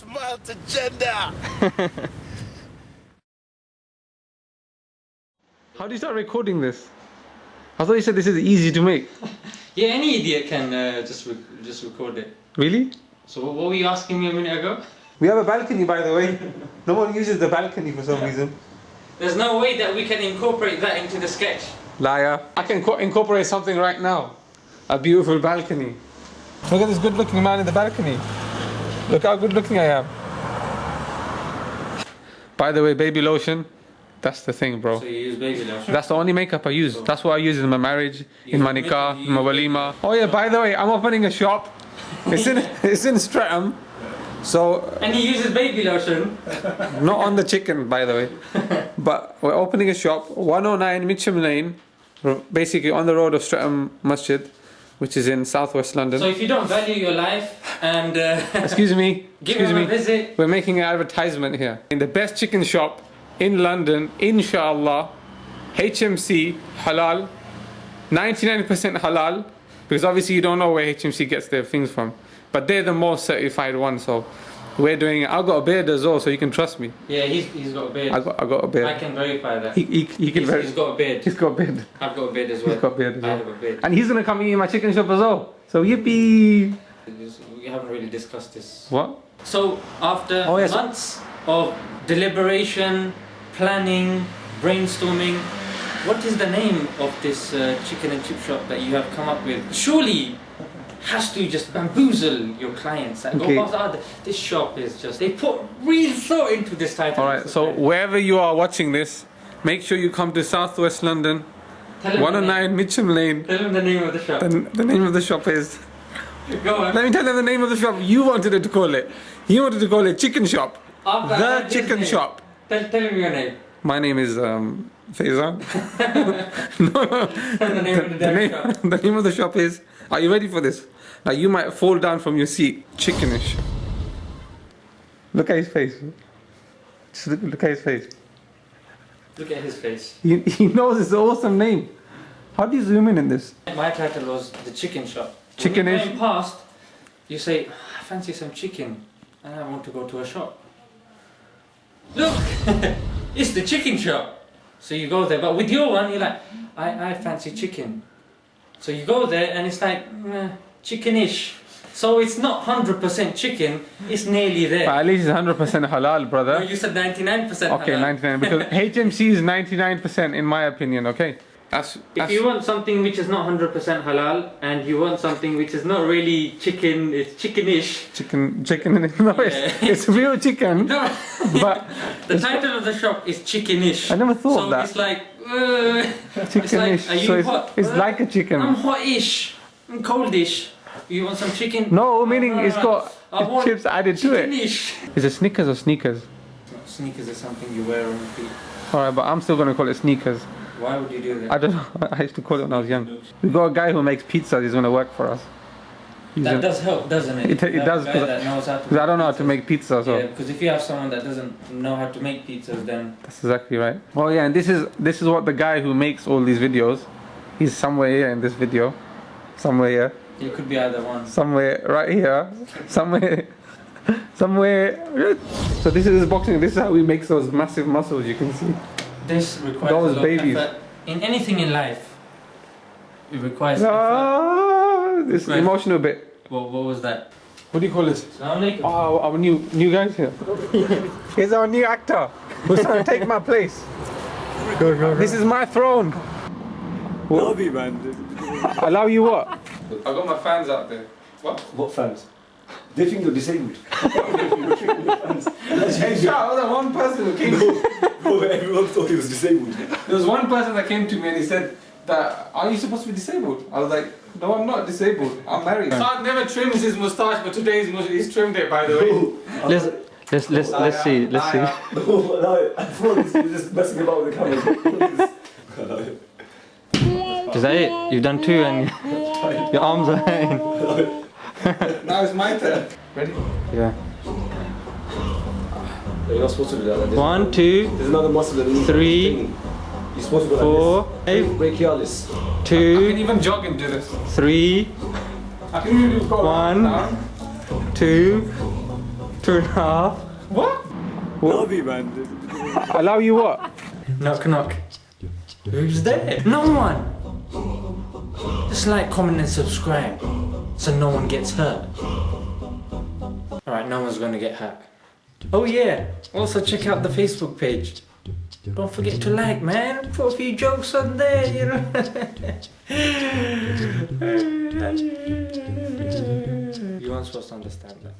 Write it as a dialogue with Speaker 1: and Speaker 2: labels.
Speaker 1: Smart agenda.
Speaker 2: How do you start recording this? I thought you said this is easy to make.
Speaker 3: Yeah, any idiot can uh, just re- just record it.
Speaker 2: Really?
Speaker 3: So what were you asking me a minute ago?
Speaker 2: We have a balcony, by the way. No one uses the balcony for some reason.
Speaker 3: There's no way that we can incorporate that into the sketch.
Speaker 2: Liar. I can co- incorporate something right now. A beautiful balcony. Look at this good looking man in the balcony. Look how good looking I am. By the way, baby lotion. That's the thing, bro.
Speaker 3: So you use baby lotion.
Speaker 2: That's the only makeup I use. That's what I use in my marriage, in my
Speaker 3: You
Speaker 2: nikah,
Speaker 3: make-
Speaker 2: in my walima. Oh yeah, by the way, I'm opening a shop. It's in it's in Streatham. So
Speaker 3: And he uses baby lotion.
Speaker 2: not on the chicken, by the way. But we're opening a shop, 109 Mitcham Lane, basically on the road of Streatham Masjid, which is in southwest London.
Speaker 3: So if you don't value your life and uh,
Speaker 2: Excuse me.
Speaker 3: give
Speaker 2: excuse me.
Speaker 3: a visit,
Speaker 2: We're making an advertisement here. In the best chicken shop in London, inshallah, HMC halal, 99% halal, because obviously you don't know where HMC gets their things from. But they're the most certified one, so we're doing it. I've got a beard as well, so you can trust me.
Speaker 3: yeah, he's, he's got a beard.
Speaker 2: I got, I got a beard.
Speaker 3: I can verify that.
Speaker 2: He, he, he can
Speaker 3: he's, he's got a beard.
Speaker 2: he's got a beard.
Speaker 3: I've got a beard as well.
Speaker 2: He's got a beard as
Speaker 3: I have a beard.
Speaker 2: And he's gonna come eat in my chicken shop as well. So yippee!
Speaker 3: We haven't really discussed this.
Speaker 2: What?
Speaker 3: So after
Speaker 2: Oh, yes.
Speaker 3: months of deliberation, planning, brainstorming, what is the name of this uh, chicken and chip shop that you have come up with? Surely has to just bamboozle your clients and
Speaker 2: Okay.
Speaker 3: ah, this shop is just they put real thought into this title.
Speaker 2: Alright, so wherever you are watching this, make sure you come to southwest London,
Speaker 3: Tell him the
Speaker 2: 109 Mitcham Lane.
Speaker 3: Tell him the name of the shop.
Speaker 2: The, the name of the shop is.
Speaker 3: Go on.
Speaker 2: Let me tell you the name of the shop you wanted it to call it. You wanted to call it Chicken Shop.
Speaker 3: After
Speaker 2: The Chicken Shop.
Speaker 3: Tell, tell him your name.
Speaker 2: My name is um, Faizan. no, no.
Speaker 3: The name of the
Speaker 2: The name,
Speaker 3: shop.
Speaker 2: the name of the shop is. Are you ready for this? Now you might fall down from your seat. Chickenish. Look at his face. Just look, look at his face.
Speaker 3: Look at his face.
Speaker 2: He, he knows it's an awesome name. How do you zoom in in this?
Speaker 3: My title was the chicken shop.
Speaker 2: Chickenish.
Speaker 3: When you're past, you say, "Ah, I fancy some chicken, and I want to go to a shop. Look, it's the chicken shop. So you go there, but with your one, you're like, I, I fancy chicken. So you go there, and it's like meh, chickenish. So it's not hundred percent chicken; it's nearly
Speaker 2: But
Speaker 3: there.
Speaker 2: at least it's 100% halal, brother.
Speaker 3: No, you said ninety-nine percent.
Speaker 2: Okay, 99 because HMC is 99% in my opinion. Okay, that's,
Speaker 3: If you want something which is not 100% halal and you want something which is not really chicken, it's chickenish.
Speaker 2: chicken. Chicken. No,
Speaker 3: Yeah.
Speaker 2: it's, it's real chicken.
Speaker 3: No,
Speaker 2: But
Speaker 3: the title of the shop is chickenish.
Speaker 2: I never thought
Speaker 3: so
Speaker 2: of that.
Speaker 3: it's like, uh,
Speaker 2: chickenish.
Speaker 3: are you
Speaker 2: so it's,
Speaker 3: hot?
Speaker 2: it's
Speaker 3: Uh,
Speaker 2: like a chicken.
Speaker 3: I'm hot-ish, I'm coldish. You want some chicken?
Speaker 2: no, meaning it's
Speaker 3: Uh,
Speaker 2: got
Speaker 3: I
Speaker 2: chips added to it.
Speaker 3: Chickenish.
Speaker 2: Is it Snickers or sneakers?
Speaker 3: Sneakers are something you wear on your feet.
Speaker 2: Alright, but I'm still gonna call it sneakers.
Speaker 3: Why would you do that?
Speaker 2: I don't know. I used to call it when I was young. We got a guy who makes pizzas. He's gonna work for us. He's
Speaker 3: that does help, doesn't it?
Speaker 2: It- it does,
Speaker 3: a
Speaker 2: I-
Speaker 3: that knows how to
Speaker 2: Because I don't know how to make pizza, so
Speaker 3: Yeah, because if you have someone that doesn't know how to make pizzas, then
Speaker 2: that's exactly right. Oh yeah, and this is this is what the guy who makes all these videos. He's somewhere here in this video, somewhere here,
Speaker 3: it could be either one.
Speaker 2: somewhere right here, somewhere, somewhere. So this is boxing. This is how he makes those massive muscles. You can see.
Speaker 3: This requires
Speaker 2: Those
Speaker 3: a lot
Speaker 2: babies.
Speaker 3: of effort. In anything in life, it requires effort.
Speaker 2: Ah, this
Speaker 3: Right.
Speaker 2: emotional bit.
Speaker 3: What, what was that?
Speaker 2: What do you call this?
Speaker 3: Assalamu.
Speaker 2: Oh, our new new guys here. He's our new actor who's trying to take my place. This is my throne.
Speaker 4: Love you, man.
Speaker 2: Allow you what? I got my fans out there. What?
Speaker 4: What fans? They think you're disabled.
Speaker 2: Shout out that one person who came.
Speaker 4: Bro, everyone thought he was disabled.
Speaker 2: There was one person that came to me and he said that are you supposed to be disabled? I was like, no, I'm not disabled. I'm married. Saad never trims his mustache, but today he's, he's trimmed it, by the way.
Speaker 3: Let's let's let's let's see let's see.
Speaker 4: No, no, I thought he was just messing about with the camera.
Speaker 3: Is that it? You've done two and your arms are in.
Speaker 2: Now it's my turn. Ready?
Speaker 3: Yeah.
Speaker 4: You're not supposed to do that. There's,
Speaker 3: One, two,
Speaker 4: there's another muscle underneath.
Speaker 3: Three.
Speaker 4: You're supposed to go
Speaker 3: four,
Speaker 4: like this.
Speaker 3: eight,
Speaker 4: Brachialis.
Speaker 2: I can
Speaker 3: two,
Speaker 2: even jog and do this.
Speaker 3: three,
Speaker 2: I can even do go
Speaker 3: One.
Speaker 2: down.
Speaker 3: two,
Speaker 2: Two. Two and a half. What?
Speaker 4: Love you, man.
Speaker 2: Allow you what?
Speaker 3: Knock knock. Who's there? No one. Just like, comment, and subscribe, so no one gets hurt. All right, no one's gonna get hurt. Oh yeah. Also check out the Facebook page. Don't forget to like, man. Put a few jokes on there, you know. you weren't supposed to understand that.